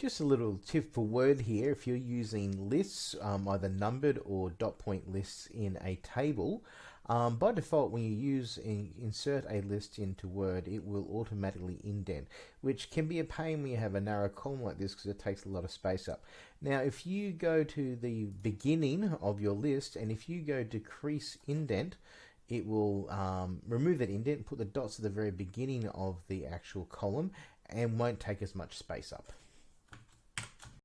Just a little tip for word here, if you're using lists, um, either numbered or dot point lists in a table, um, by default when you use in, insert a list into Word, it will automatically indent, which can be a pain when you have a narrow column like this because it takes a lot of space up. Now if you go to the beginning of your list and if you go decrease indent, it will um, remove that indent put the dots at the very beginning of the actual column and won't take as much space up.